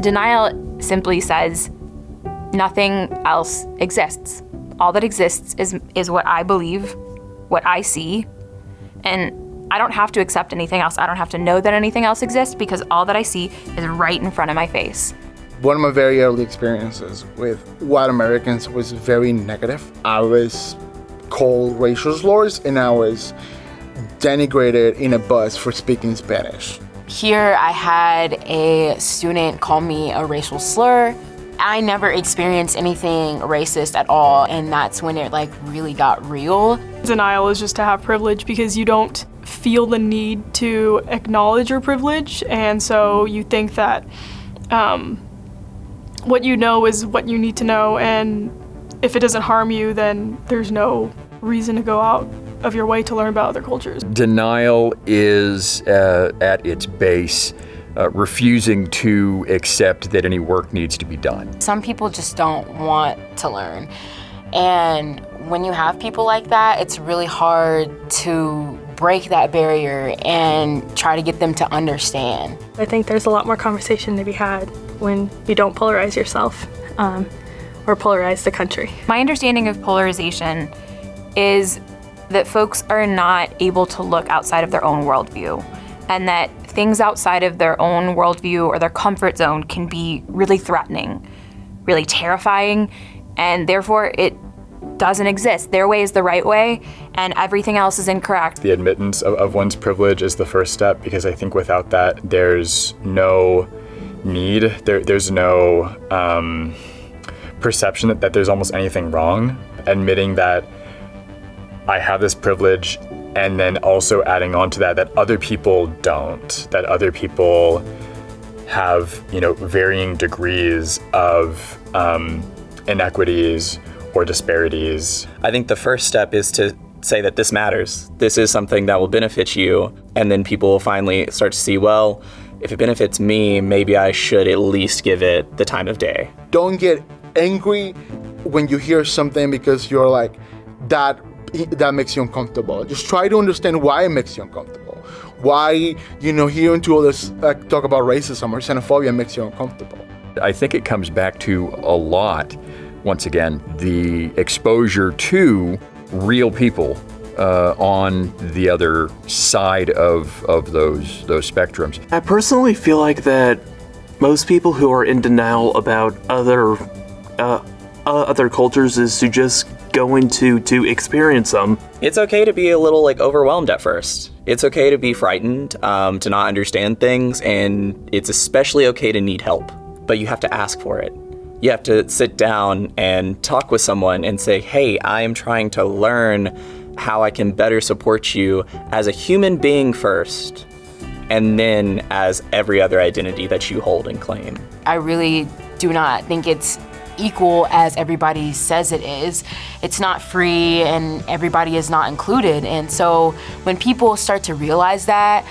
Denial simply says nothing else exists. All that exists is, is what I believe, what I see, and I don't have to accept anything else. I don't have to know that anything else exists because all that I see is right in front of my face. One of my very early experiences with white Americans was very negative. I was called racial slurs and I was denigrated in a bus for speaking Spanish. Here I had a student call me a racial slur. I never experienced anything racist at all and that's when it like really got real. Denial is just to have privilege because you don't feel the need to acknowledge your privilege and so you think that um, what you know is what you need to know and if it doesn't harm you then there's no reason to go out of your way to learn about other cultures. Denial is uh, at its base uh, refusing to accept that any work needs to be done. Some people just don't want to learn and when you have people like that it's really hard to break that barrier and try to get them to understand. I think there's a lot more conversation to be had when you don't polarize yourself um, or polarize the country. My understanding of polarization is that folks are not able to look outside of their own worldview and that things outside of their own worldview or their comfort zone can be really threatening, really terrifying, and therefore it doesn't exist. Their way is the right way, and everything else is incorrect. The admittance of, of one's privilege is the first step because I think without that, there's no need, there, there's no um, perception that, that there's almost anything wrong. Admitting that I have this privilege and then also adding on to that that other people don't, that other people have, you know, varying degrees of um, inequities or disparities. I think the first step is to say that this matters. This is something that will benefit you. And then people will finally start to see, well, if it benefits me, maybe I should at least give it the time of day. Don't get angry when you hear something because you're like, that that makes you uncomfortable. Just try to understand why it makes you uncomfortable. Why, you know, hearing two others uh, talk about racism or xenophobia makes you uncomfortable. I think it comes back to a lot, once again, the exposure to real people uh, on the other side of, of those, those spectrums. I personally feel like that most people who are in denial about other uh, uh, other cultures is to just go to to experience them. It's okay to be a little like overwhelmed at first. It's okay to be frightened, um, to not understand things, and it's especially okay to need help. But you have to ask for it. You have to sit down and talk with someone and say, hey, I am trying to learn how I can better support you as a human being first, and then as every other identity that you hold and claim. I really do not think it's equal as everybody says it is. It's not free and everybody is not included. And so when people start to realize that,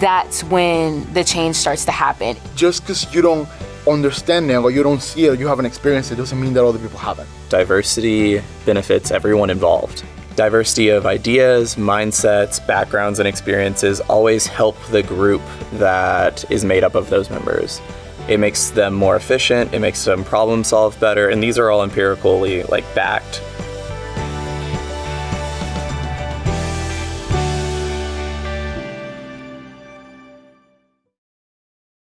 that's when the change starts to happen. Just because you don't understand it or you don't see it or you haven't experienced it doesn't mean that other people haven't. Diversity benefits everyone involved. Diversity of ideas, mindsets, backgrounds, and experiences always help the group that is made up of those members. It makes them more efficient, it makes them problem solve better, and these are all empirically like backed